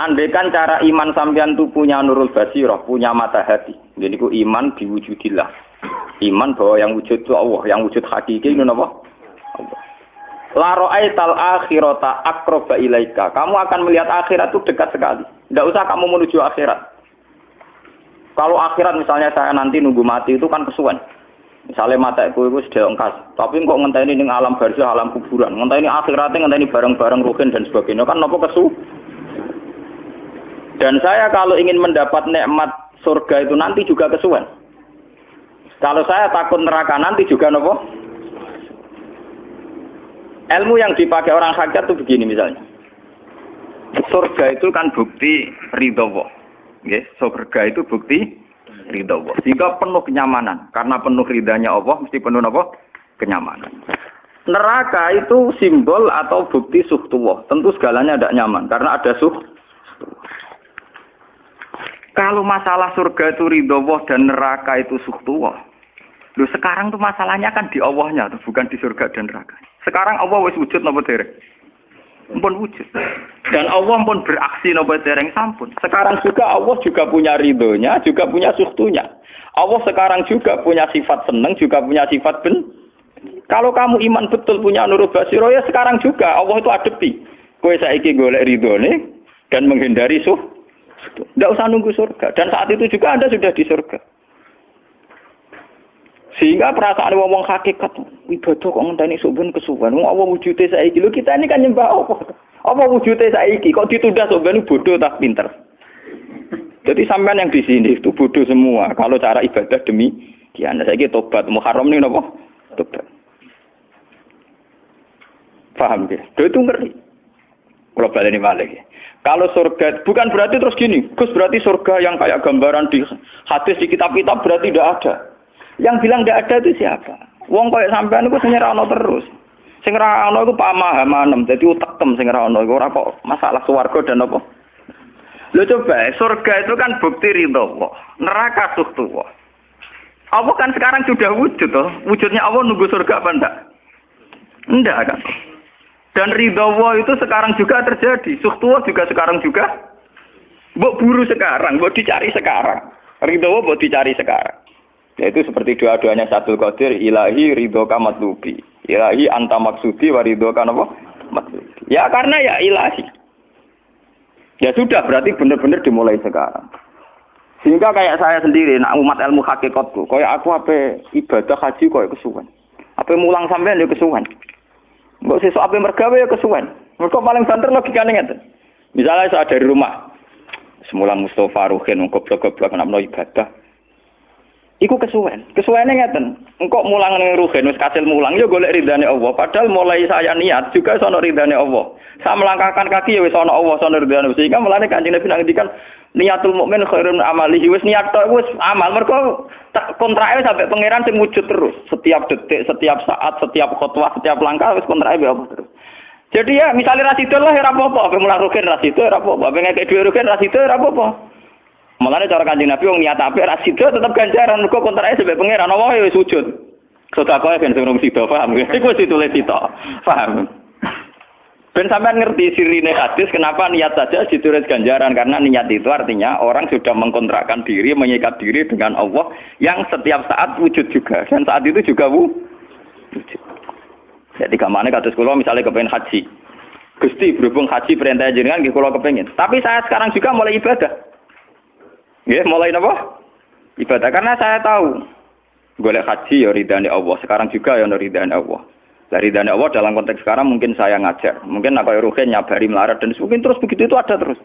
Andaikan cara iman sampean itu punya nurul basirah, punya mata hati. Jadi ku iman diwujudillah. Iman bahwa yang wujud itu Allah, yang wujud hakiki itu apa? Allah. La ra'aital akhirata akroba ilaika. Kamu akan melihat akhirat itu dekat sekali. Tidak usah kamu menuju akhirat. Kalau akhirat misalnya saya nanti nunggu mati itu kan kesuwen. Misalnya mata itu itu sudah engkas, tapi kok ngenteni ini alam barzah, alam kuburan, ngenteni akhiratnya, ngenteni barang-barang ruhin dan sebagainya, kan nopo kesu? Dan saya kalau ingin mendapat nikmat surga itu nanti juga kesuwen. Kalau saya takut neraka nanti juga nopo? Ilmu yang dipakai orang hakikat itu begini misalnya. Surga itu kan bukti ridho Allah. surga itu bukti ridho Allah. Sehingga penuh kenyamanan. Karena penuh ridhanya Allah, mesti penuh apa? Kenyamanan. Neraka itu simbol atau bukti suhtullah. Tentu segalanya tidak nyaman. Karena ada suh. Kalau masalah surga itu ridho Allah dan neraka itu suhtullah. Lu sekarang tuh masalahnya kan di Allahnya, tuh, bukan di surga dan neraka. Sekarang Allah wis wujud nopo derek pun wujud. Dan Allah pun beraksi nopo dereng sampun. Sekarang juga Allah juga punya ridhonya, juga punya suhtunya. Allah sekarang juga punya sifat seneng, juga punya sifat ben. Kalau kamu iman betul punya nurul basiro ya sekarang juga Allah itu adepi. Kue saiki golek ridhone dan menghindari suh. Tidak usah nunggu surga. Dan saat itu juga Anda sudah di surga. Sehingga perasaan wong hakikat ibadah kok ngenteni suben kesuwen. Wong apa wujude saiki? Lho kita ini kan nyembah apa? Apa wujude saiki? Kok ditunda suben bodoh tak pinter. Jadi sampean yang di sini itu bodoh semua. Kalau cara ibadah demi kian saiki tobat Muharram nih napa? Tobat. Paham ya? Itu ngeri. Kalau balik balik. Kalau surga, bukan berarti terus gini, Gus berarti surga yang kayak gambaran di hadis di kitab-kitab berarti tidak ada. Yang bilang tidak ada itu siapa? Wong koyo sampean iku sing ora terus. Sing ora ana iku pamahaman, dadi utekem sing ora ana iku ora kok masalah swarga dan apa. Lo coba, surga itu kan bukti ridho Allah. Neraka suhtu Allah. Allah kan sekarang sudah wujud toh. Wujudnya Allah nunggu surga apa enggak? Enggak kan. Dan ridho Allah itu sekarang juga terjadi. Suhtu Allah juga sekarang juga. Mbok buru sekarang, mbok dicari sekarang. Ridho Allah mbok dicari sekarang. Yaitu seperti doa-doanya satu Qadir, ilahi ridho matlubi. Ilahi anta maksudi wa ridho apa? Matlubi. Ya karena ya ilahi. Ya sudah, berarti benar-benar dimulai sekarang. Sehingga kayak saya sendiri, nak umat ilmu hakikatku, kayak aku apa ibadah haji kayak kesuwan. Apa mulang sampean ya kesuwan. Enggak sesuatu apa mergawe ya kesuwan. Mereka paling banter logikanya ngeten. Misalnya saya dari rumah, semula Mustafa Ruhin, goblok-goblok, nak ibadah. Iku kesuwen. Kesuwennya ngeten. Engkau mulang ning rugen wis kasil mulang ya golek ridane Allah. Padahal mulai saya niat juga sono ridane Allah. Saya melangkahkan kaki ya wis sono Allah sono ridane. Sehingga mulane Kanjeng Nabi ngendikan niatul mukmin khairun amalihi wis niat tok wis amal mergo kontrake sampai pangeran sing wujud terus. Setiap detik, setiap saat, setiap khotbah, setiap langkah wis kontrake Allah terus. Jadi ya misalnya rasido lah ya rapopo, mulang rugen rasido rapopo, pengen kayak dua rugen rasido rapopo. Mulane cara Kanjeng Nabi wong niat apik ra sida tetep ganjaran mergo kontrake sebab pangeran Allah ya sujud. Sedekah ben sing sida paham. Iku wis ditulis sita. Paham. Ben sampean ngerti sirine hadis kenapa niat saja ditulis ganjaran karena niat itu artinya orang sudah mengkontrakkan diri, menyikat diri dengan Allah yang setiap saat wujud juga dan saat itu juga wujud. Jadi ke mana kados kula misalnya kepengen haji. Gusti berhubung haji perintah jenengan nggih kula kepengin. Tapi saya sekarang juga mulai ibadah. Ya, mulai apa? Ibadah karena saya tahu boleh haji ya ridhani Allah. Sekarang juga ya ridhani Allah. Dari ridhani Allah dalam konteks sekarang mungkin saya ngajar. Mungkin apa ruhen nyabari melarat dan mungkin terus begitu itu ada terus.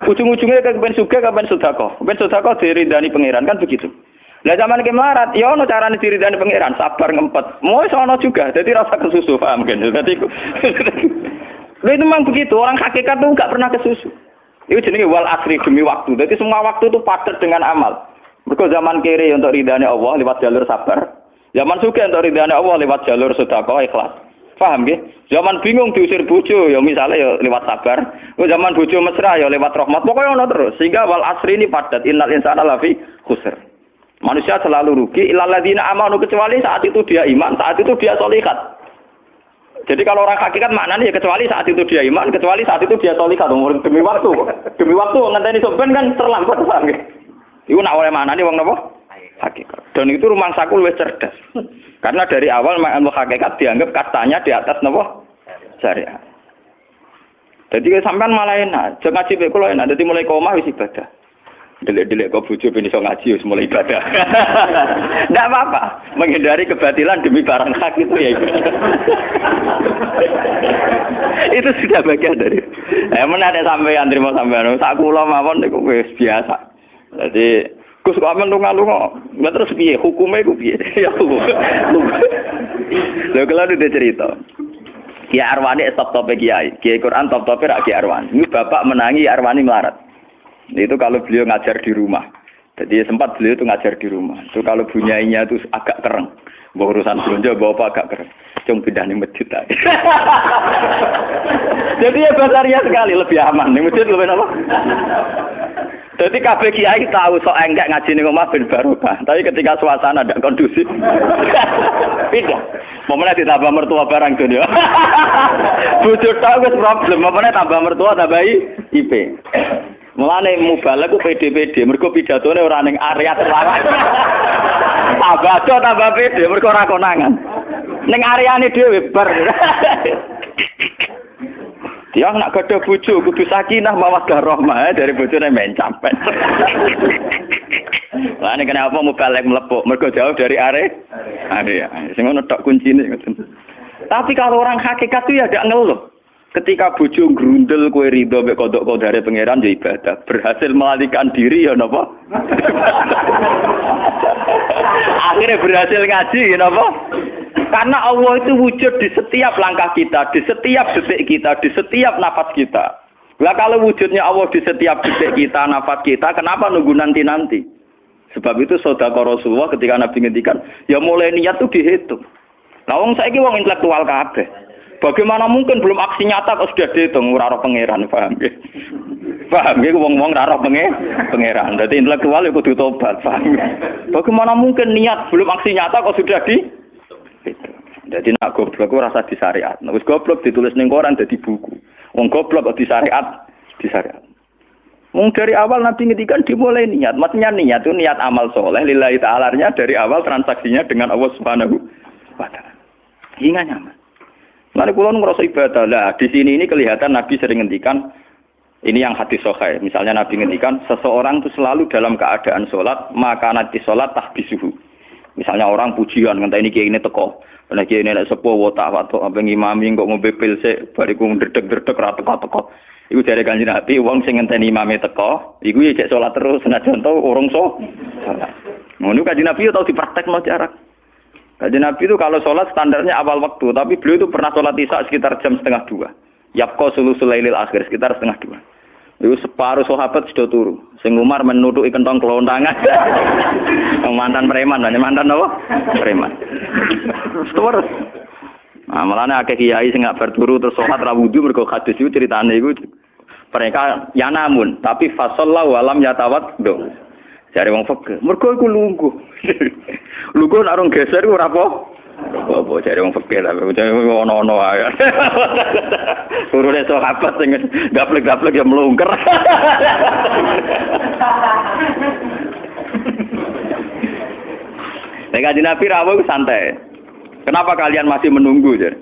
Ujung-ujungnya ke ben suga ke ben sudako. Ben sudako diridani pangeran kan begitu. Nah zaman ke melarat, ya ono carane diridani pangeran, sabar ngempet. Mau sono juga, jadi rasa kesusu paham kan. Jadi itu memang begitu, orang hakikat tuh nggak pernah kesusu. Itu jenis wal asri demi waktu. Jadi semua waktu itu padat dengan amal. Mereka zaman kiri untuk ridhani Allah lewat jalur sabar. Zaman suka untuk ridhani Allah lewat jalur sedekah ikhlas. Paham ya? Zaman bingung diusir bojo ya misalnya ya lewat sabar. Zaman bojo mesra ya lewat rahmat. Pokoknya ono terus. Sehingga wal asri ini padat. Innal insana lafi khusr. Manusia selalu rugi. Ilaladina amanu kecuali saat itu dia iman, saat itu dia solikat. Jadi kalau orang hakikat maknanya ya kecuali saat itu dia iman, kecuali saat itu dia solihah demi waktu. Demi waktu ngenteni soben kan terlambat paham Iku nak oleh maknanya wong napa? Hakikat. Dan itu rumah saku lebih cerdas. Karena dari awal ilmu hakikat dianggap katanya di atas napa? Syariat. Jadi sampean malah enak, jangan ngaji kula enak, dadi mulai koma wis ibadah. Delik-delik kok bojo ben iso ngaji wis mulai ibadah. Enggak apa-apa, menghindari kebatilan demi barang hak itu ya. itu sudah bagian dari. Eh men ada sampean terima sampean. Sak kula mawon niku wis biasa. Jadi Gus kok amen lunga-lunga. Lah terus piye hukume ku piye? Ya hukum. Lha kalau ada cerita. Kiai Arwani top tope kiai. Kiai Quran top tope rak Arwani. Ini bapak menangi Arwani melarat. Itu kalau beliau ngajar di rumah. Jadi sempat beliau itu ngajar di rumah. Itu kalau bunyainya itu agak keren. Bawa urusan belanja bawa apa agak keren. Cuma pindah di masjid. Jadi ya basaria sekali lebih aman. Di masjid lebih apa? Jadi kabeh kiai tahu sok enggak ngaji ning omah ben barokah. Tapi ketika suasana tidak kondusif, pindah. Momennya ditambah mertua barang dunia. Bujur tahu problem. Momennya tambah mertua tambah IP. Mulane mubalek ku PD-PD, mergo pidatone ora ning area terlarang. tambah aja tambah PD, mergo ora konangan. Ning areane dhewe bar. Dia nak gada bojo kudu sakinah mawaddah rahmah dari bojone men campet. Lah nek kenapa mubalek mlepuk, mergo jauh dari are area. Sing ngono tok kuncine Tapi kalau orang hakikat itu ya tidak ngeluh. Ketika bojo grundel kue ridho mek kodok kodare pangeran ya ibadah. Berhasil melalikan diri ya napa? Akhirnya berhasil ngaji ya napa? Karena Allah itu wujud di setiap langkah kita, di setiap detik kita, di setiap nafas kita. Lah kalau wujudnya Allah di setiap detik kita, nafas kita, kenapa nunggu nanti-nanti? Sebab itu saudara Rasulullah ketika Nabi ngendikan, ya mulai niat itu dihitung. Nah, wong saiki wong intelektual kabeh. Bagaimana mungkin belum aksi nyata kok sudah dihitung ora pangeran, paham ya? Paham ya wong-wong ora pangeran. Jadi intelektual itu kudu tobat, paham ya? Bagaimana mungkin niat belum aksi nyata kok sudah di. Jadi nak goblok rasa di syariat. Nah, goblok ditulis ning koran jadi buku. Wong goblok di syariat, di syariat. Wong dari awal Nabi ngedikan dimulai niat. Maksudnya niat itu niat amal soleh. Lillahi ta'alanya dari awal transaksinya dengan Allah subhanahu wa ta'ala. Hingga nyaman. Nanti pulau ngerasa ibadah lah. Di sini ini kelihatan Nabi sering ngendikan ini yang hati sokai. Misalnya Nabi ngendikan seseorang itu selalu dalam keadaan sholat maka nanti sholat tahbisuhu. Misalnya orang pujian ngenteni kiai ini teko. Nek kiai ini sepuh wotak waktu apa ngimami kok ngombe pil sik bariku ndredeg-ndredeg ra teko-teko. Iku dari kanjeng Nabi, wong sing ngenteni imame teko, iku ya cek sholat terus senajan tau urung so. Ngono kanjeng Nabi ya tau dipraktekno jarak. Kaji Nabi itu kalau sholat standarnya awal waktu, tapi beliau itu pernah sholat isya sekitar jam setengah dua. Yapko sulu sulailil akhir sekitar setengah dua. Itu separuh sahabat sudah turu. Sing Umar menuduh kentong kelontangan. mantan preman, mantan apa? Preman. Terus. Nah, malah akeh kiai sing gak berturu terus sholat ra wudu hadis itu ceritane iku mereka ya namun tapi fasallahu alam yatawat do. Jare wong fakir. Mergo iku lungguh. lungguh nek orang geser ora apa. Apa jare wong fakir tapi ono-ono ae. Urune sahabat sing gaplek-gaplek ya melungker. Nek kanjeng Nabi rawuh santai. Kenapa kalian masih menunggu? Jadi?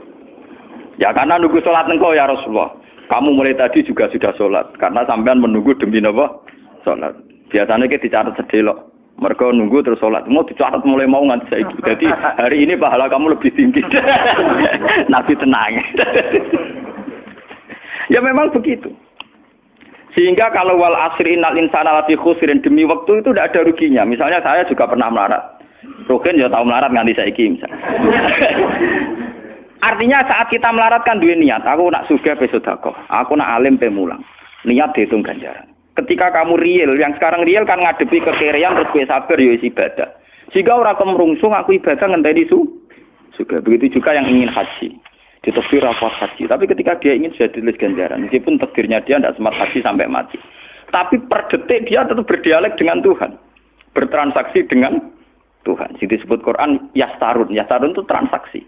Ya karena nunggu sholat engkau ya Rasulullah. Kamu mulai tadi juga sudah sholat. Karena sampean menunggu demi apa? Sholat. Biasanya kita dicatat sedelok. Mereka nunggu terus sholat. Mau dicatat mulai mau nganti saya Jadi hari ini pahala kamu lebih tinggi. Nabi tenang. ya memang begitu. Sehingga kalau wal asri innal insana lafi khusrin demi waktu itu tidak ada ruginya. Misalnya saya juga pernah melarat. Rugen ya tahu melarat nganti saiki misalnya. Artinya saat kita melaratkan dua niat, aku nak suga besodako, aku nak alim pemulang. Niat dihitung ganjaran. Ketika kamu real, yang sekarang real kan ngadepi kekerian terus gue sabar ya ibadah. Jika orang kemerungsung aku ibadah ngenteni su juga. Begitu juga yang ingin haji. Ditafsir rapat haji. Tapi ketika dia ingin sudah ditulis ganjaran. Meskipun takdirnya dia tidak sempat haji sampai mati. Tapi per detik dia tetap berdialek dengan Tuhan. Bertransaksi dengan Tuhan. Jadi disebut Quran yastarun. Yastarun itu transaksi.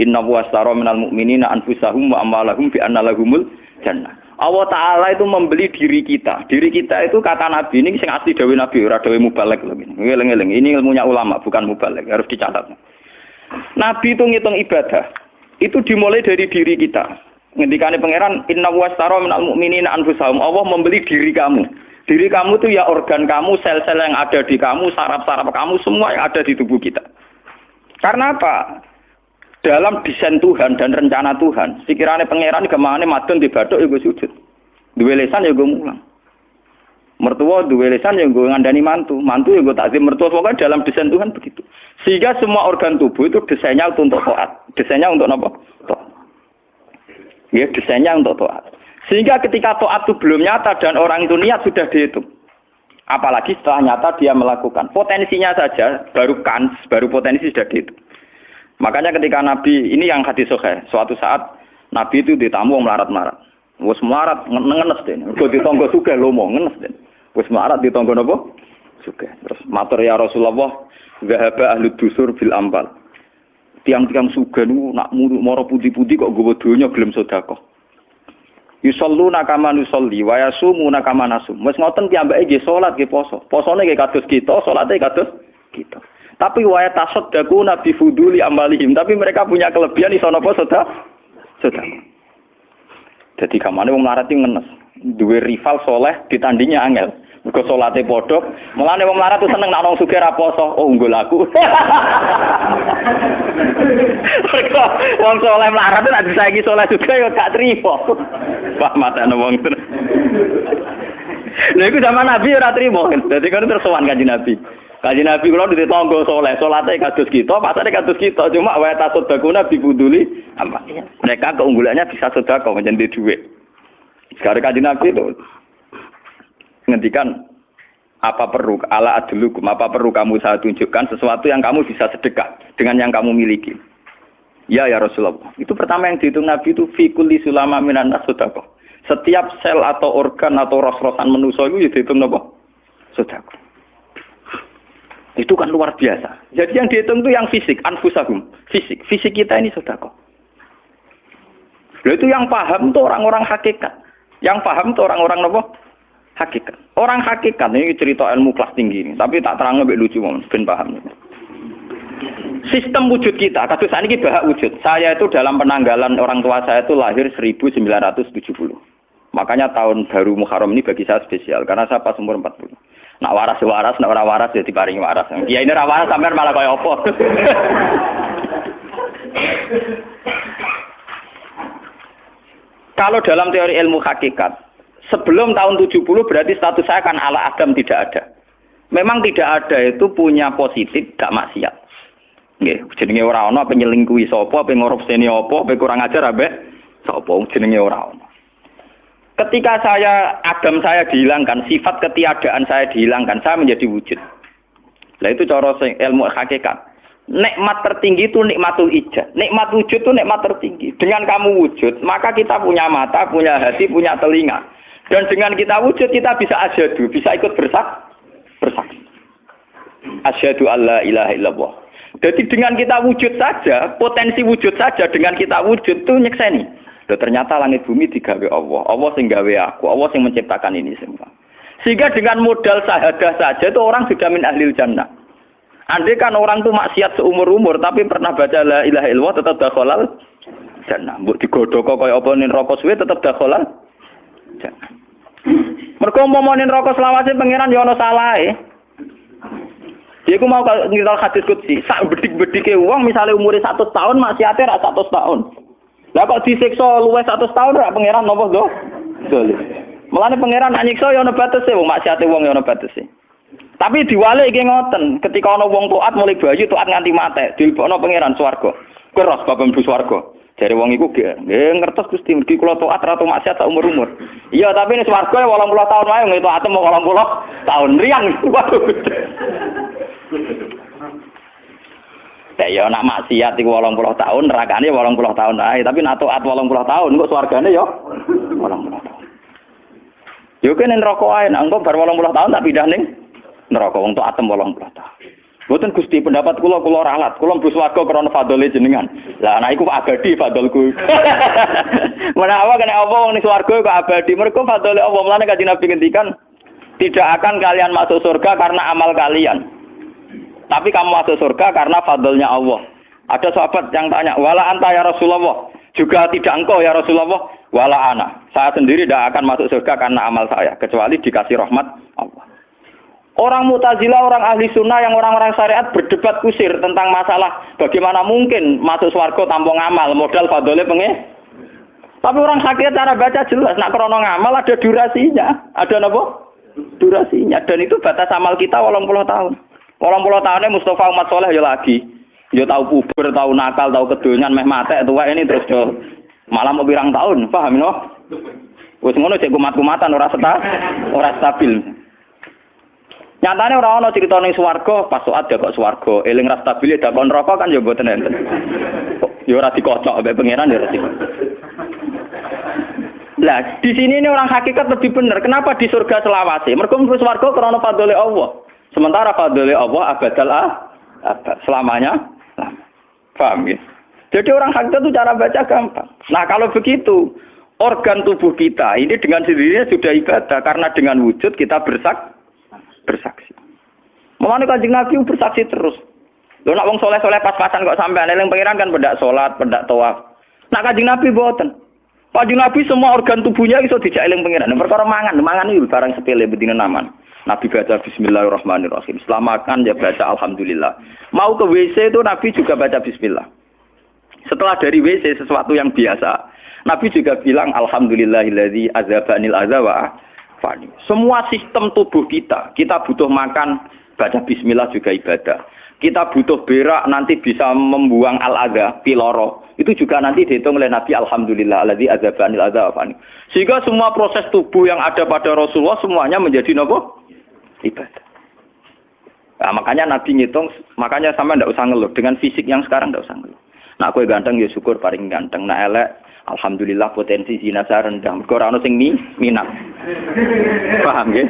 Inna wastara minal mu'minina anfusahum wa amwalahum bi anna lahumul jannah. Allah Ta'ala itu membeli diri kita. Diri kita itu kata Nabi ini sing asli Dawi Nabi, ora Dawi Mubalek. Ini ilmunya ulama, bukan Mubalek. Harus dicatat. Nabi itu ngitung ibadah. Itu dimulai dari diri kita. Ngendikane pangeran, Inna wastara minal mu'minina anfusahum. Allah membeli diri kamu. Diri kamu itu ya organ kamu, sel-sel yang ada di kamu, saraf-saraf kamu, semua yang ada di tubuh kita. Karena apa? Dalam desain Tuhan dan rencana Tuhan, pikirannya pangeran ke mana madun di batuk ya sujud. Dua lesan ya gue mulang. Mertua dua lesan ya gue ngandani mantu, mantu ya gue takzim mertua pokoknya dalam desain Tuhan begitu. Sehingga semua organ tubuh itu desainnya untuk toat, desainnya untuk apa? Toat. Ya desainnya untuk toat. Sehingga ketika toat itu belum nyata dan orang itu niat sudah dihitung. Apalagi setelah nyata dia melakukan. Potensinya saja baru kans, baru potensi sudah dihitung. Makanya ketika Nabi ini yang hadis sohe, suatu saat Nabi itu ditamu melarat-melarat. Wes melarat ngenes deh. Kok ditonggo suka lomo ngenes deh. Wes melarat ditonggo nopo? Suka. Terus matur ya Rasulullah, zahaba ahli dusur bil ambal. Tiang-tiang suga nu nak moro putih-putih kok gue donya gelem sedekah. Yusalluna kama nusolli wa yasumuna kama nasum. Wes ngoten piyambake nggih salat nggih poso. Posone nggih kados kita, salate kados kita. Tapi waya daku nabi fuduli amalihim. Tapi mereka punya kelebihan iso napa sudah sudah. Jadi kamane wong melarat ngenes. Duwe rival soleh ditandingnya angel. Mergo salate padha, mulane wong melarat tuh seneng nak wong sugih. Oh, unggul aku. Mergo wong soleh melarat nek disaiki soleh juga ya gak trimo. Wah, matane wong tenan. Lha iku zaman Nabi ora trimo. Dadi kan terus sowan kanjeng Nabi. Kaji Nabi kalau di tonggo soleh, solatnya kados kita, pasarnya kados kita. Cuma wae tasodakuna bibuduli, apa? Mereka keunggulannya bisa sodako menjadi duit. Sekarang kaji Nabi itu ngendikan apa perlu ala adlukum apa perlu kamu saya tunjukkan sesuatu yang kamu bisa sedekah dengan yang kamu miliki. Ya ya Rasulullah. Itu pertama yang dihitung Nabi itu fikuli sulama minan sodako. Setiap sel atau organ atau ros-rosan manusia itu ya dihitung apa? Sodako. Itu kan luar biasa. Jadi yang dihitung itu yang fisik, anfusahum. Fisik. Fisik kita ini sodako. Lalu itu yang paham itu orang-orang hakikat. Yang paham itu orang-orang apa? Hakikat. Orang hakikat ini cerita ilmu kelas tinggi ini. Tapi tak terang lebih lucu, ben paham. Sistem wujud kita, kasus ini bahak wujud. Saya itu dalam penanggalan orang tua saya itu lahir 1970. Makanya tahun baru Muharram ini bagi saya spesial karena saya pas umur 40. Nak waras ya waras, nak ora waras ya diparingi waras. Ya ini ora waras sampean malah kaya apa. Kalau dalam teori ilmu hakikat, sebelum tahun 70 berarti status saya kan ala Adam tidak ada. Memang tidak ada itu punya positif, gak maksiat. Nggih, jenenge ora ana apa nyelingkuhi sapa, apa ngorupseni apa, apa kurang ajar abe sapa jenenge ora ana. Ketika saya agam saya dihilangkan, sifat ketiadaan saya dihilangkan, saya menjadi wujud. Nah itu cara ilmu hakikat. Nikmat tertinggi itu nikmatul ijah. Nikmat wujud itu nikmat tertinggi. Dengan kamu wujud, maka kita punya mata, punya hati, punya telinga. Dan dengan kita wujud, kita bisa asyadu, bisa ikut bersak, bersaksi. Asyadu Allah ilaha illallah. Jadi dengan kita wujud saja, potensi wujud saja dengan kita wujud itu nyekseni. Loh, ternyata langit bumi digawe Allah. Allah sing gawe aku, Allah sing menciptakan ini semua. Sehingga dengan modal sahadah saja itu orang sudah min ahli jannah. Andai kan orang tuh maksiat seumur-umur tapi pernah baca la ilaha illallah tetap dakhalal jannah. Mbok digodhog kaya apa ning rokok suwe tetap dakhalal jannah. Mergo mau ning rokok selawase pangeran ya ana salahe. Dia ku mau ngiral hadis kutsi, sak bedik-bedike uang misalnya umurnya satu tahun maksiatnya rak satu tahun. Lah kok disiksa luwes 100 tahun ora pangeran napa do? Dolim. Mulane pangeran anyiksa ya ana batese wong maksiate wong ya ana batese. Tapi diwalik iki ngoten, ketika ana wong taat mulai bayi taat nganti mate, dilebokno pangeran swarga. Keros bapak mlebu swarga. Jare wong iku nggih ngertos Gusti mergi kula taat ra maksiat tak umur-umur. Iya, tapi ini swarga 80 tahun wae ngeto atem 80 tahun riang. Waduh. Ya ya nak maksiat iku 80 tahun, nerakane 80 tahun ae, tapi nak taat 80 tahun kok swargane ya 80 tahun. Yo kene neraka ae, nak engko bar 80 tahun tak pindah ning neraka wong taat 80 tahun. Boten Gusti pendapat kula kula ralat, kula mlebu swarga krana fadhole jenengan. Lah anak iku abadi fadholku. Menawa kena apa wong ning swarga kok abadi? Mergo fadhole Allah mulane kanjeng Nabi ngendikan tidak akan kalian masuk surga karena amal kalian. Tapi kamu masuk surga karena fadlnya Allah. Ada sahabat yang tanya, "Wala anta ya Rasulullah?" Juga tidak engkau ya Rasulullah, "Wala ana." Saya sendiri tidak akan masuk surga karena amal saya, kecuali dikasih rahmat Allah. Orang mutazila, orang ahli sunnah yang orang-orang syariat berdebat kusir tentang masalah bagaimana mungkin masuk swarga tanpa ngamal, modal fadole penge. Tapi orang sakit cara baca jelas, nak krono ngamal ada durasinya, ada apa? Durasinya, dan itu batas amal kita walau puluh tahun. Walau puluh tahunnya Mustafa umat soleh ya lagi, ya tahu puber, tahu nakal, tahu kedonyan, meh mate, tua ini terus jo malam mau birang tahun, paham no? Wes ngono cek kumat-kumatan ora seta, ora stabil. Nyatane ora ana cerita ning swarga, pas ada kok swarga, eling ra stabil dak kon rokok kan ya mboten enten. Ya ora dikocok mbek pangeran ya ora Lah, di sini ini orang hakikat lebih benar. Kenapa di surga selawase? Mergo mlebu swarga krana fadhole Allah. Sementara fadhole Allah abadal ah, selamanya. Lama. Paham ya? Jadi orang hakikat itu cara baca gampang. Nah, kalau begitu, organ tubuh kita ini dengan sendirinya sudah ibadah karena dengan wujud kita bersak bersaksi. Mulane Kanjeng Nabi bersaksi terus. Lho nak wong soleh-soleh pas-pasan kok sampai eling pangeran kan pendak salat, pendak tawaf. Nak Kanjeng Nabi boten. Kanjeng Nabi semua organ tubuhnya iso dijak eling pangeran. Perkara mangan, mangan itu barang sepele bedine naman. Nabi baca bismillahirrahmanirrahim. Setelah ya baca alhamdulillah. Mau ke WC itu Nabi juga baca bismillah. Setelah dari WC sesuatu yang biasa, Nabi juga bilang alhamdulillahilladzi azabanil azawa fani. Semua sistem tubuh kita, kita butuh makan, baca bismillah juga ibadah. Kita butuh berak nanti bisa membuang al-adha, piloro. Itu juga nanti dihitung oleh Nabi Alhamdulillah alladzi azabanil adza fani. Sehingga semua proses tubuh yang ada pada Rasulullah semuanya menjadi nopo? Ibadah. Nah, makanya Nabi ngitung, makanya sama ndak usah ngeluh. Dengan fisik yang sekarang ndak usah ngeluh. Nah, aku ganteng ya syukur paling ganteng. Nah, elek Alhamdulillah potensi zina saya rendah. Mergo ora ono sing minat. Paham ya?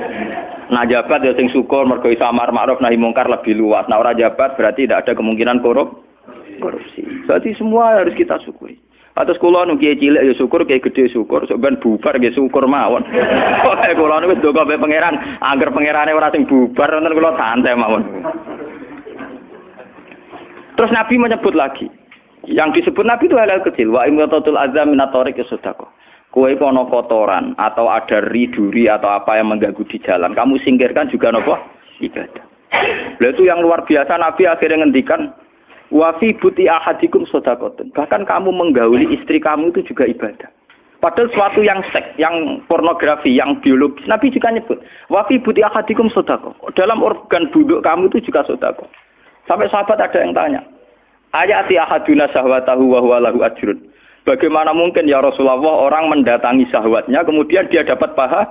Nah jabat ya sing syukur mergo iso amar ma'ruf nahi mungkar lebih luas. Nah ora jabat berarti tidak ada kemungkinan korup korupsi. Berarti semua harus kita syukuri. Atas kula nu kiai cilik ya syukur, kiai gede syukur, sok bubar ya syukur mawon. Pokoke kula nu wis ndonga be pangeran, angger pangerane ora sing bubar wonten kula santai mawon. Terus Nabi menyebut lagi, yang disebut Nabi itu hal-hal kecil. Wa imatatul azam minatorik sodako. Kue kono kotoran atau ada riduri atau apa yang mengganggu di jalan. Kamu singkirkan juga nopo ibadah. Lalu itu yang luar biasa Nabi akhirnya ngendikan wafi buti ahadikum sodakotun. Bahkan kamu menggauli istri kamu itu juga ibadah. Padahal suatu yang seks, yang pornografi, yang biologis. Nabi juga nyebut wafi buti ahadikum sodako. Dalam organ buduk kamu itu juga sodako. Sampai sahabat ada yang tanya, Ayati ahaduna sahwatahu wa lahu ajrun. Bagaimana mungkin ya Rasulullah orang mendatangi sahwatnya kemudian dia dapat paha?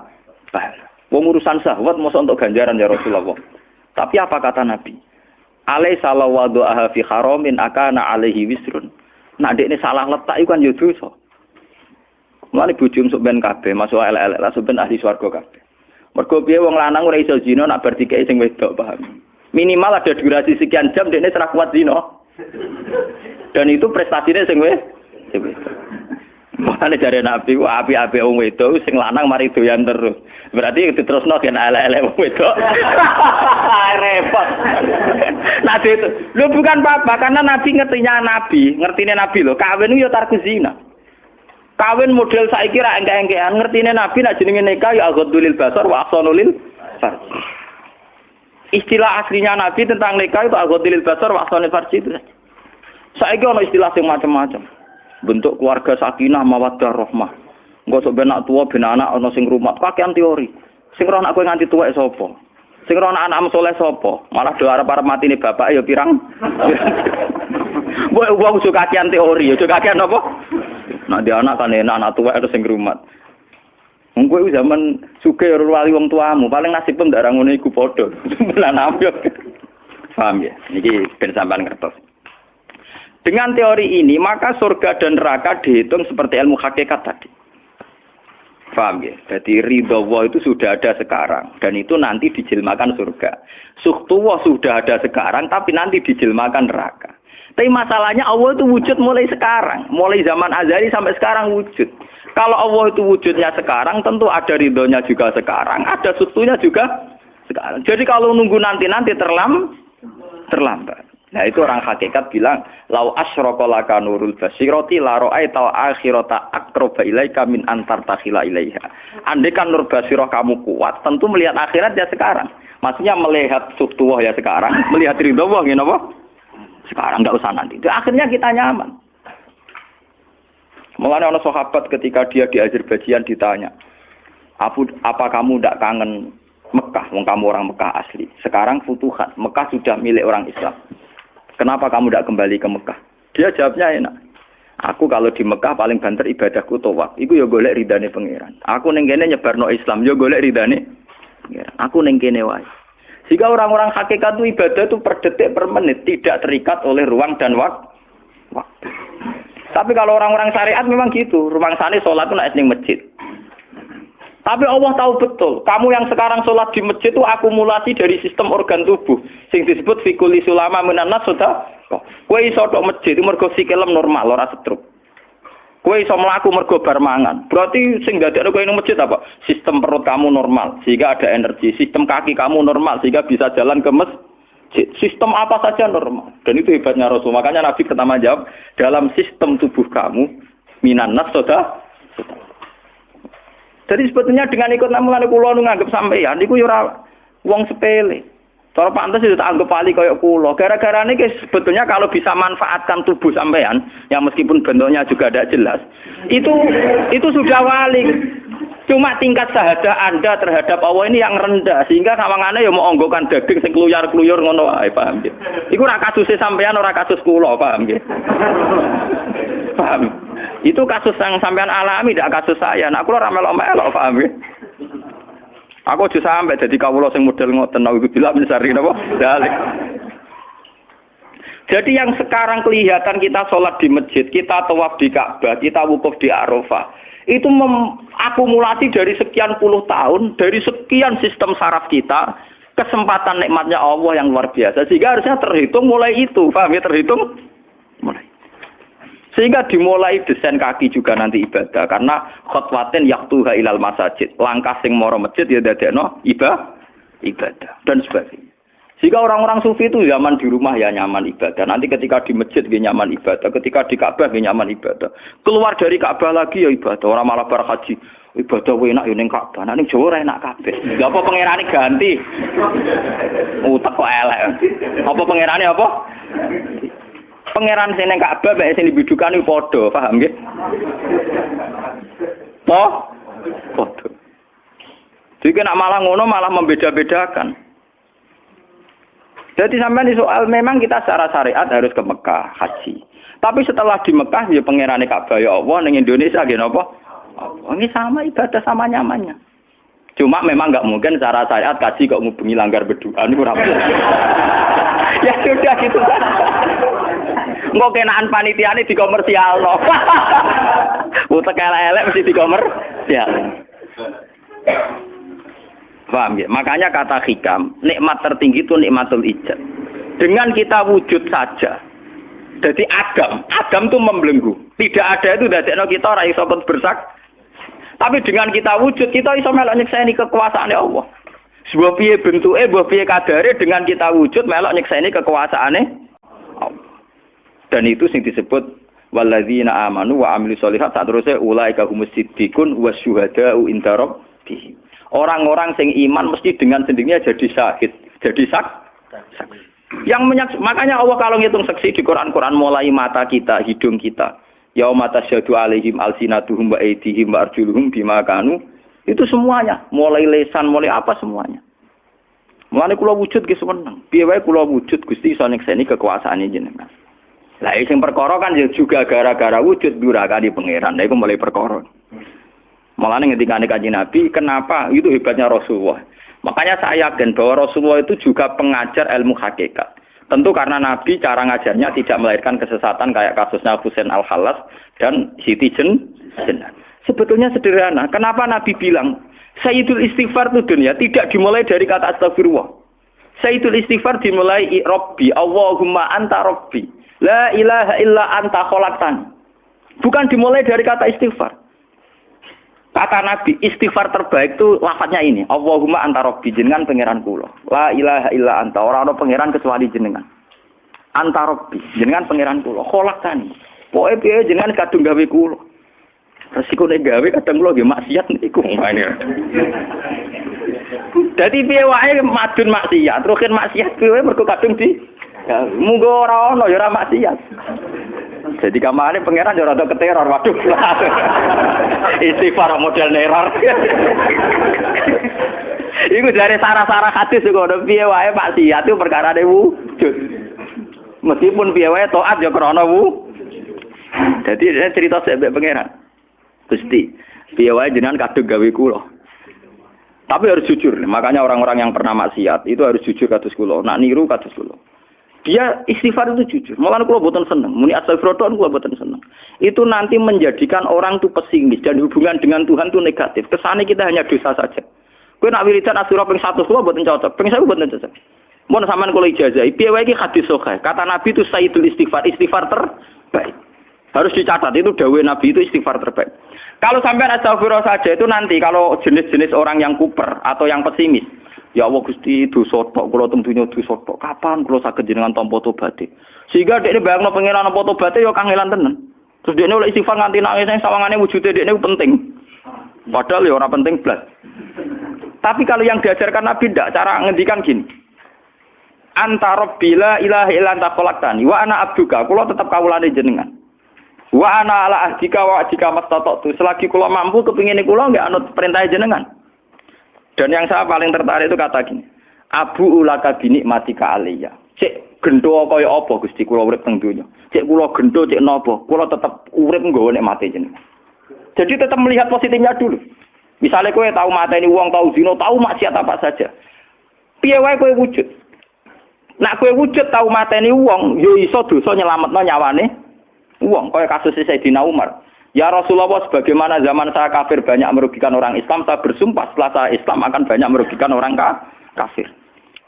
Pahala. Wong urusan sahwat masa untuk ganjaran ya Rasulullah. Tapi apa kata Nabi? Alai salah aha fi haramin akana alaihi wisrun. Nah, ini salah letak itu kan ya dosa. Mulane bojo sok ben masuk elek-elek lah ben ahli swarga kabeh. Mergo piye wong lanang ora iso zina nak bar dikeki sing wedok, paham. Minimal ada durasi sekian jam dekne serah kuat zina. Dan itu prestasinya sing wis sing Makanya dari Nabi, wah api-api wong itu, sing lanang mari doyan terus. Berarti itu terus no kan ala-ala wong itu. Repot. Nabi itu, lu bukan apa-apa, karena Nabi ngertinya Nabi, ngertinya Nabi lo. Kawin itu ya tarku zina. Kawin model saya kira enggak-enggean, ngertinya Nabi nak jenenge nikah ya aghadulil basar wa ahsanulil. Istilah aslinya Nabi tentang nikah itu aghadulil basar wa ahsanulil farj itu. Saya ono istilah yang macam-macam. Bentuk keluarga sakinah mawaddah rahmah. Enggak sok benak tua ben anak ono sing rumah. Kakean teori. Sing roh anak kowe nganti tuwa sapa? Sing roh anak anak soleh sapa? Malah do arep arep mati nih bapak ya pirang. Mbok wong suka kakean teori, ya kakean apa? Nah dia anak kan enak anak tua itu sing rumah. Wong kowe zaman suge wali wong tuamu, paling nasib pun ndak ngono iku padha. Lan Paham ya? Niki ben sampean ngertos. Dengan teori ini, maka surga dan neraka dihitung seperti ilmu hakikat tadi. Paham ya? Jadi ridho Allah itu sudah ada sekarang dan itu nanti dijilmakan surga. Suhtullah sudah ada sekarang tapi nanti dijilmakan neraka. Tapi masalahnya Allah itu wujud mulai sekarang, mulai zaman azali sampai sekarang wujud. Kalau Allah itu wujudnya sekarang, tentu ada ridhonya juga sekarang, ada sutunya juga sekarang. Jadi kalau nunggu nanti-nanti terlam, terlambat. Nah itu orang hakikat bilang, lau asrokolaka nurul basiroti la tau akhirota akroba ilaika min antar takhila ilaiha. Andai kan nur basiroh kamu kuat, tentu melihat akhirat ya sekarang. Maksudnya melihat subtuwah ya sekarang, melihat ridho wah ya apa? Sekarang nggak usah nanti. Itu akhirnya kita nyaman. Mengenai orang sahabat ketika dia di Azerbaijan ditanya, apa kamu tidak kangen Mekah? Wong kamu orang Mekah asli. Sekarang futuhat, Mekah sudah milik orang Islam. Kenapa kamu tidak kembali ke Mekah? Dia jawabnya enak. Aku kalau di Mekah paling banter ibadahku tawaf. Iku ya golek ridane pangeran. Aku ning kene nyebarno Islam ya golek ridane pangeran. Aku ning kene wae. Jika orang-orang hakikat itu ibadah itu per detik per menit tidak terikat oleh ruang dan waktu. Tapi kalau orang-orang syariat memang gitu. Rumah sana sholat itu naik masjid. Tapi Allah tahu betul, kamu yang sekarang sholat di masjid itu akumulasi dari sistem organ tubuh. Sing disebut fikuli sulama menanas sudah. Kue iso tok masjid itu mergo sikilem normal, ora setruk. Kue iso melaku mergo bar mangan. Berarti sing dadekno kowe ning masjid apa? Sistem perut kamu normal sehingga ada energi. Sistem kaki kamu normal sehingga bisa jalan ke masjid. Sistem apa saja normal. Dan itu hebatnya Rasul. Makanya Nabi pertama jawab, dalam sistem tubuh kamu, minan nas sudah. Jadi sebetulnya dengan ikut namulan kulo nu nganggep sampeyan niku yo ora wong sepele. Cara pantas itu tak anggap pali kayak kulo. Gara-gara ini sebetulnya kalau bisa manfaatkan tubuh sampean, yang meskipun bentuknya juga tidak jelas, itu itu sudah wali. Cuma tingkat sahaja Anda terhadap Allah ini yang rendah sehingga kawangannya ya mau onggokan daging sing kluyar-kluyur ngono wae, paham nggih. Iku ora kasus sampean ora kasus kula, paham nggih. Paham. Itu kasus yang sampean alami, tidak kasus saya. Nah, aku ora melok-melok, paham ya? Aku aja sampai jadi kawula sing model ngoten nawi bila menyari napa? Dalik. Jadi yang sekarang kelihatan kita sholat di masjid, kita tawaf di Ka'bah, kita wukuf di Arafah, itu akumulasi dari sekian puluh tahun, dari sekian sistem saraf kita, kesempatan nikmatnya Allah yang luar biasa. Sehingga harusnya terhitung mulai itu, paham ya terhitung mulai. Sehingga dimulai desain kaki juga nanti ibadah karena khotwatin yaktuha ilal masajid. Langkah sing moro masjid ya dadekno ibadah ibadah dan sebagainya. Jika orang-orang sufi itu zaman di rumah ya nyaman ibadah. Nanti ketika di masjid dia nyaman ibadah. Ketika di Ka'bah dia nyaman ibadah. Keluar dari Ka'bah lagi ya ibadah. Orang malah berhaji. Ibadah enak ya ning Ka'bah. Nanti Jawa enak kabeh. Gak apa pangerane ganti. Utak kok elek. Apa pangerane apa? Pangeran sing ning Ka'bah mek sing dibidukan iku padha, paham nggih? Po? Padha. Jadi nak malah ngono malah membeda-bedakan. Jadi sampai di soal memang kita secara syariat harus ke Mekah haji. Tapi setelah di Mekah ya pangeran Ka'bah ya Allah ning Indonesia gini apa? Ini sama ibadah sama nyamannya. Cuma memang nggak mungkin secara syariat kaji kok ngubungi langgar ini kurang Ya sudah gitu. Engko kenaan di komersial loh. Utek elek-elek mesti di komersial. Paham ya? Makanya kata hikam, nikmat tertinggi itu nikmatul ijab. Dengan kita wujud saja. Jadi Adam, Adam itu membelenggu. Tidak ada itu dari kita orang iso bersak. Tapi dengan kita wujud, kita iso melok nyekseni kekuasaan Allah. Sebuah piye bentuknya, sebuah piye kadare dengan kita wujud melok nyekseni kekuasaannya Allah. Dan itu sing disebut walladzina amanu wa amilu sholihat saat terusnya ulaika humus siddiqun wa syuhada'u inda rabbihim. Orang-orang sing iman mesti dengan sendirinya jadi syahid, jadi sak. Yang menyak, makanya Allah kalau ngitung saksi di Quran-Quran mulai mata kita, hidung kita. mata tasyadu alaihim alsinatuhum wa aydihim wa arjuluhum bima. Itu semuanya, mulai lesan, mulai apa semuanya. Mulai kula wujud ge seneng. Piye wae wujud Gusti iso kekuasaan kekuasaane jenengan. Lah sing perkara kan ya juga gara-gara wujud durakani pangeran. Nah iku mulai perkara. Malah ketika kaji Nabi, kenapa? Itu hebatnya Rasulullah. Makanya saya yakin bahwa Rasulullah itu juga pengajar ilmu hakikat. Tentu karena Nabi cara ngajarnya tidak melahirkan kesesatan kayak kasusnya Husain al-Halas dan Siti Jen. Sebetulnya sederhana. Kenapa Nabi bilang Sayyidul istighfar itu dunia tidak dimulai dari kata astagfirullah. Sayyidul istighfar dimulai Robbi, Allahumma anta Robbi. La ilaha illa anta kholaktan. Bukan dimulai dari kata istighfar. Kata Nabi, istighfar terbaik itu lafadznya ini. Allahumma anta Robbi, jenengan pangeran kula. La ilaha illa anta, orang ada pangeran kecuali jenengan. Anta Robbi, jenengan pangeran kula. Kholaktan. Pokoknya biaya jenengan kadung gawe kula. Resiko nek gawe kadang kula nggih maksiat niku ngene. Dadi piye wae madun maksiat, rukin maksiat piye mergo kadung di munggo ora ono ya ora maksiat. Jadi kamane pangeran ya rada keteror, waduh. Istighfar model neror. Iku dari sarah-sarah hadis kok ono piye wae maksiat itu perkara wujud. Meskipun piye wae taat ya krana wu. Jadi cerita sebab pangeran. Gusti, piye jenengan kadung gawe kula. Tapi harus jujur, makanya orang-orang yang pernah maksiat itu harus jujur kados kula. Nak niru kados kula. Dia istighfar itu jujur. Malah kula boten seneng. Muni astagfirullah kula boten seneng. Itu nanti menjadikan orang itu pesimis dan hubungan dengan Tuhan itu negatif. Kesannya kita hanya dosa saja. Kowe nak wiridan asura ping 100 kula boten cocok. Ping 1000 boten cocok. Mun sampean kula ijazah, piye wae hadis sahih. Kata Nabi itu sayyidul istighfar, istighfar terbaik. Harus dicatat itu dawai Nabi itu istighfar terbaik. Kalau sampai astagfirullah saja itu nanti kalau jenis-jenis orang yang kuper atau yang pesimis. Ya Allah Gusti itu sotok, kalau tentunya itu sotok. Kapan kalau sakit jenengan tompo tobate? Sehingga dia ini bayang no pengiran tompo tobate ya kangelan tenan. Terus ini oleh istighfar nganti nangis wujudnya dia ini penting. Padahal ya orang penting belas. Tapi kalau yang diajarkan Nabi tidak, cara ngendikan gini. Antara bila ilaha illa anta wa ana abduka, kula tetap kawulane jenengan. Wa ana ala ahdika wa ahdika mastata'tu. Selagi kula mampu kepingin kula nggak anut perintah jenengan. Dan yang saya paling tertarik itu kata gini. Abu ulaka bini mati ka aliyah. Cek gendo kaya apa Gusti kula urip teng. Cek kula gendo cek napa? Kula tetep urip nggawa nek mati jenengan. Jadi tetap melihat positifnya dulu. Misalnya kowe tahu mateni uang, tahu zino, tahu maksiat apa saja. Piye wae kowe wujud. Nak kowe wujud tahu mateni uang, yo iso dosa nyelametno nyawane uang. Kaya kasus Sayyidina Umar. Ya Rasulullah, sebagaimana zaman saya kafir banyak merugikan orang Islam, saya bersumpah setelah saya Islam akan banyak merugikan orang kafir.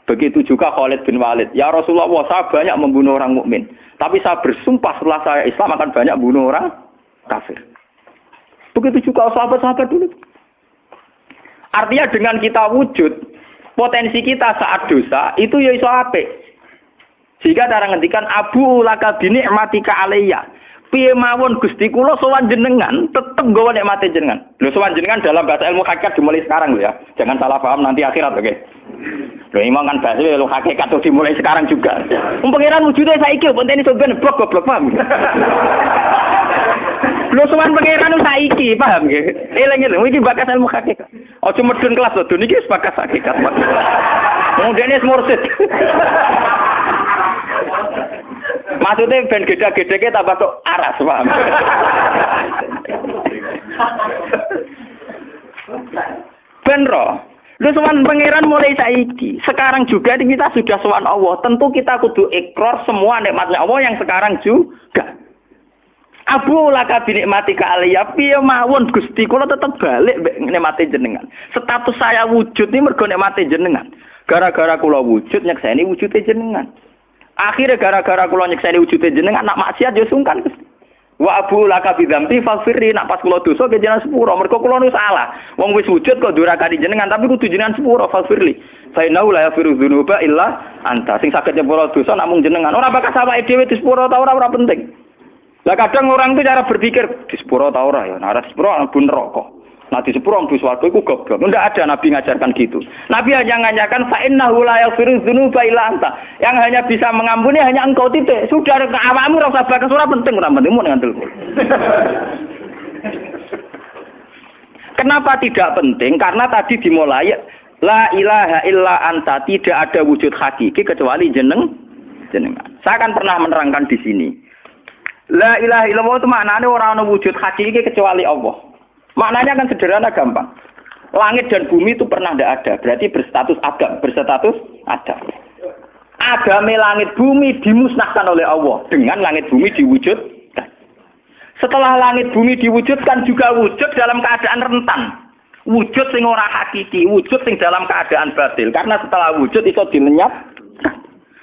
Begitu juga Khalid bin Walid. Ya Rasulullah, saya banyak membunuh orang mukmin, tapi saya bersumpah setelah saya Islam akan banyak bunuh orang kafir. Begitu juga sahabat-sahabat dulu. Artinya dengan kita wujud, potensi kita saat dosa itu ya iso apik. Jika cara ngendikan Abu laka bini matika alaiya piye mawon Gusti kula sowan jenengan tetep nggawa nikmate jenengan. Lho sowan jenengan dalam bahasa ilmu hakikat dimulai sekarang lho ya. Jangan salah paham nanti akhirat oke. Okay? Lho imam kan bahasa ilmu hakikat tuh dimulai sekarang juga. Wong pangeran wujude saiki penting iso ben blok goblok paham. Lho sowan pangeran saiki paham nggih. Eling-eling iki bakas ilmu hakikat. Ojo medun kelas lho niki wis bakas hakikat. Ini mursid. Maksudnya ben gede-gede tambah kok aras, paham? ben roh. Lu sowan pangeran mulai saiki. Sekarang juga kita sudah sowan Allah. Tentu kita kudu ikrar semua nikmatnya Allah yang sekarang juga. Abu laka binikmati ka aliyah piye mawon Gusti kula tetep balik nikmati jenengan. Status saya wujud ini mergo nikmati jenengan. Gara-gara kula wujud nyekseni wujude jenengan. Akhirnya gara-gara kula nyekseni wujude jenengan anak maksiat yo sungkan Gusti. Wa abu laka bidzamti faghfirli nak pas kula dosa ke jenengan sepuro mergo kula nu salah. Wong wis wujud kok durakani jenengan tapi kudu jenengan sepuro faghfirli. Fa innahu la yaghfiru dzunuba illa anta. Sing saged nyepuro dosa namung jenengan. Ora bakal sawake dhewe di sepuro ta ora ora penting. Lah kadang orang itu cara berpikir di sepuro ta ora ya. Nah, sepuro pun rokok. Di sepuluh orang suatu itu goblok. Tidak ada Nabi ngajarkan gitu. Nabi hanya ngajarkan fa'innahu la yaghfiru dzunuba illa anta. Yang hanya bisa mengampuni hanya engkau titik. Sudah ke awakmu rasa bakas ora penting ora penting ngantil. Kenapa tidak penting? Karena tadi dimulai la ilaha illa anta tidak ada wujud hakiki kecuali jeneng jenengan. Saya akan pernah menerangkan di sini. La ilaha illallah itu maknanya orang wujud hakiki kecuali Allah. Maknanya kan sederhana gampang. Langit dan bumi itu pernah tidak ada. Berarti berstatus adam. Berstatus adam. Agame langit bumi dimusnahkan oleh Allah. Dengan langit bumi diwujudkan. Setelah langit bumi diwujudkan juga wujud dalam keadaan rentan. Wujud sing ora hakiki, wujud sing dalam keadaan batil. Karena setelah wujud itu dilenyap.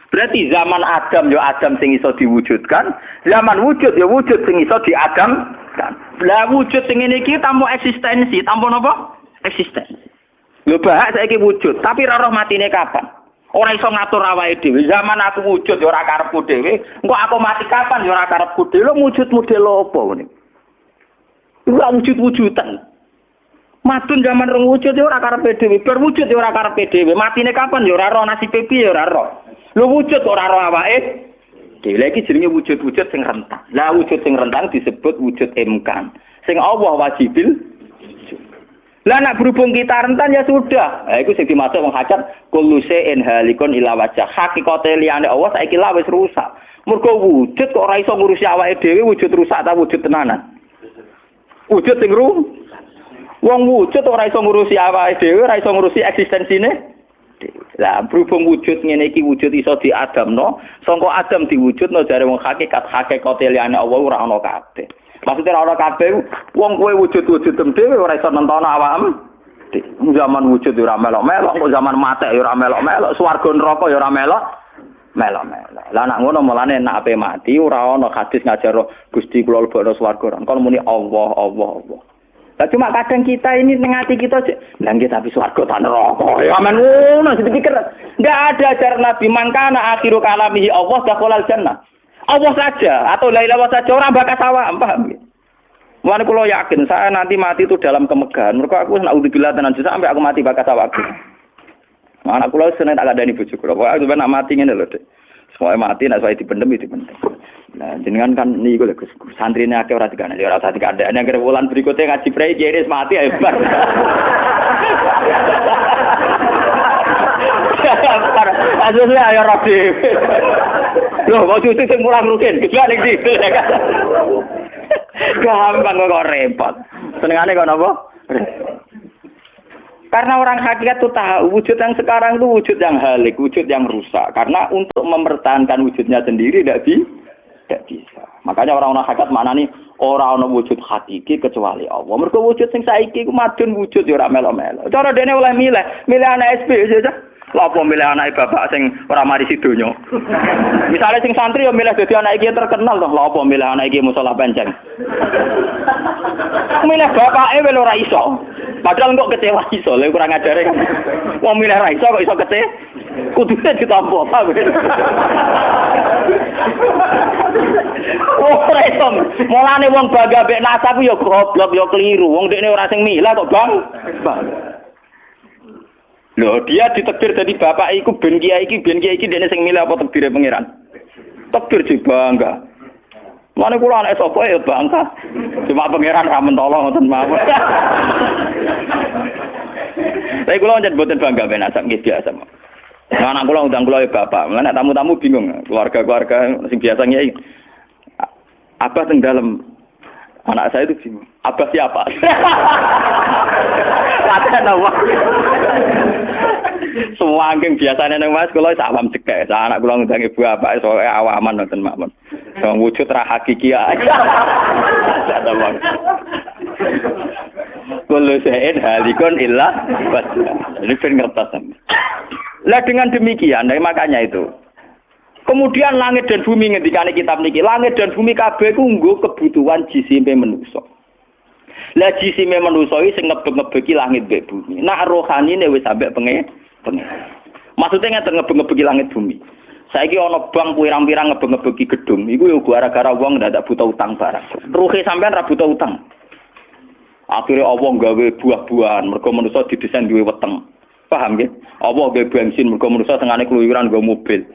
Berarti zaman Adam ya Adam sing iso diwujudkan, zaman wujud ya wujud sing iso diadam. Lah wujud sing ini iki tanpa eksistensi, tanpa napa? Eksistensi. Lho bahak saiki wujud, tapi ora roh matine kapan? Ora iso ngatur awake dhewe. Zaman aku wujud ya ora karepku dhewe. Engko aku mati kapan ya ora karepku dhewe. Lho wujud model apa ngene? Ora wujud-wujudan. Matun zaman rong wujud ya ora karepe dhewe. Bar wujud ya ora karepe dhewe. Matine kapan ya ora roh nasibe piye ya ora roh. Lho wujud ora roh awake dhewe. Lagi jenenge wujud-wujud sing rentang. Lah wujud sing rentang disebut wujud imkan. Sing Allah wajibil lah nak berhubung kita rentan ya sudah. Nah, itu sing dimaksud wong hajat kullu shay'in halikun ila wajah. Hakikate liyane Allah saiki rusak. Mergo wujud kok ora iso ngurusi awake dhewe wujud rusak ta wujud tenanan. Wujud sing ru. Wong wujud ora iso ngurusi awake dhewe, ora iso ngurusi eksistensine. Lah berhubung wujud ngene iki wujud iso diadamno, sangka Adam diwujudno jare wong hakikat hakikate liyane Allah ora ana kabeh. Maksudnya ora kabeh wong kowe wujud-wujud dhewe ora iso nonton awakmu. Zaman wujud ora melok-melok, kok zaman mate ora melok-melok, swarga neraka ya ora melok. Melok-melok. Lah nak ngono mulane nak ape mati ora ana hadis ngajar Gusti kula lebokno swarga. Kon muni Allah, Allah, Allah. Lah cuma kadang kita ini nengati kita. Lah nggih tapi swarga ta neraka. Ya amen ngono dipikir. Enggak ada ajaran Nabi mangkana akhiru kalamihi Allah dakhalal jannah. Allah saja atau la ilaha saja orang bakas awak, paham ya? Mulane kula yakin saya nanti mati itu dalam kemegahan. Mereka aku nak udzubillah tenan sampai aku mati bakas awak. Nah, anak kula seneng tak kandani bojo kula. Aku nak mati ngene lho, Dik. Semuanya mati nak saya dipendem itu penting. Nah, jenengan kan niku lho Gus. Santrine akeh ora dikandani, ora usah dikandani. Nek bulan berikutnya ngaji prei jenis mati ayo bar. Asline ayo dhewe. Loh, kok cucu sing mulang rugen, situ ya kan. Gampang kok repot. Senengane kok napa? Karena orang hakikat itu tahu wujud yang sekarang itu wujud yang halik, wujud yang rusak. Karena untuk mempertahankan wujudnya sendiri tidak di, tidak bisa. Makanya orang-orang hakikat mana nih orang-orang wujud hakiki kecuali Allah. Mereka wujud yang saiki ku wujud ya ora melo-melo. Cara dene oleh milih, milih anak SP saja. Lapo milih anak bapak sing ora mari sidonya. Misalnya sing santri ya milih dadi anak iki terkenal toh. Lapo milih anak iki musola penceng. milih bapake wel ora iso. Padahal kok kecewa iso, lha kurang ajare kan. Wong milih ora iso kok iso kete. Kudune ditampa, ta. Oh, ora iso. Mulane wong bangga mek nasab ya goblok ya keliru. Wong dekne ora sing milah kok, Bang. Loh, dia ditekdir jadi bapak iku ben kiai iki ben kiai iki dene sing milih apa tekdire pangeran? Tekdir sih bangga. Mana kula anak sapa ya bangga. Cuma pangeran ra mentolo ngoten mawon. Tapi kula njen boten bangga ben asap nggih biasa. Nah, anak kula undang kula ya bapak. Mana tamu-tamu bingung, keluarga-keluarga sing biasa nyai. Apa teng dalam anak saya itu bingung. Apa siapa? Latihan apa? Semua angking biasanya neng mas kalau awam cekek, saya anak kulo ngundang ibu apa soalnya awaman nonton makmun. So, wujud ra hakiki aja. Ada bang. Kulo sein halikon ilah Ini kan ngertas. Lah dengan demikian, nah, makanya itu. Kemudian langit dan bumi ngendikane kitab niki, langit dan bumi kabeh ku kebutuhan jisime manusa. Lah jisime manusa iki sing ngebek-ngebeki langit mbek bumi. Nak rohanine wis sampe pengen Maksudnya ngeten ngebek-ngebeki langit bumi. Saiki ana bank pirang-pirang ngebek-ngebeki gedung, iku yo gara-gara wong ndak buta utang barang. Ruhe sampean ra buta utang. Akhirnya Allah gawe buah-buahan, mereka manusia didesain duwe weteng. Paham ya? Allah gawe bensin, mereka manusia tengahnya keluyuran gawe mobil.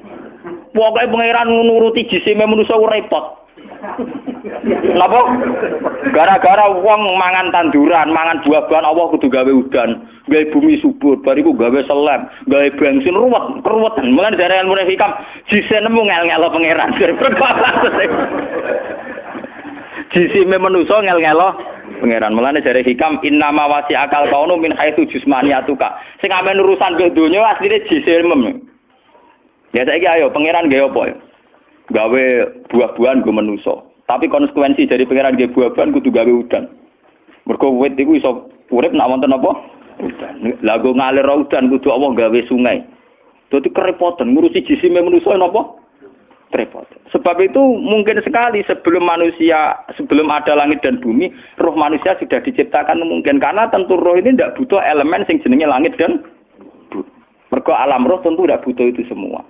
Pokoknya pangeran nuruti jisime manusia repot. Napa? Gara-gara wong mangan tanduran, mangan buah-buahan Allah kudu gawe udan, gawe bumi subur, bariku gawe selem, gawe bensin ruwet, keruwetan. Mulane dari ilmu hikam jise nemu ngel-ngelo pangeran. Jisime manusa ngel-ngelo pangeran. Mulane dari hikam innama wasi akal kaunu min haitsu jismaniyatuka. Sing amen urusan ke donya asline jisime. Ya saiki ayo pangeran gawe apa ya? Gawe buah-buahan go manusa. Tapi konsekuensi dari pengiran dia buaban kudu gawe udan. Mergo wit iku iso urip nak wonten apa? Udan. Lagu ngalir udan kudu Allah gawe sungai. Dadi kerepotan ngurusi jisime manusia napa? Repot. Sebab itu mungkin sekali sebelum manusia, sebelum ada langit dan bumi, roh manusia sudah diciptakan mungkin. Karena tentu roh ini tidak butuh elemen sing jenenge langit dan bumi. Mergo alam roh tentu tidak butuh itu semua.